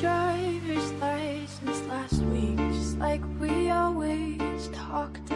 driver's license last week, just like we always talked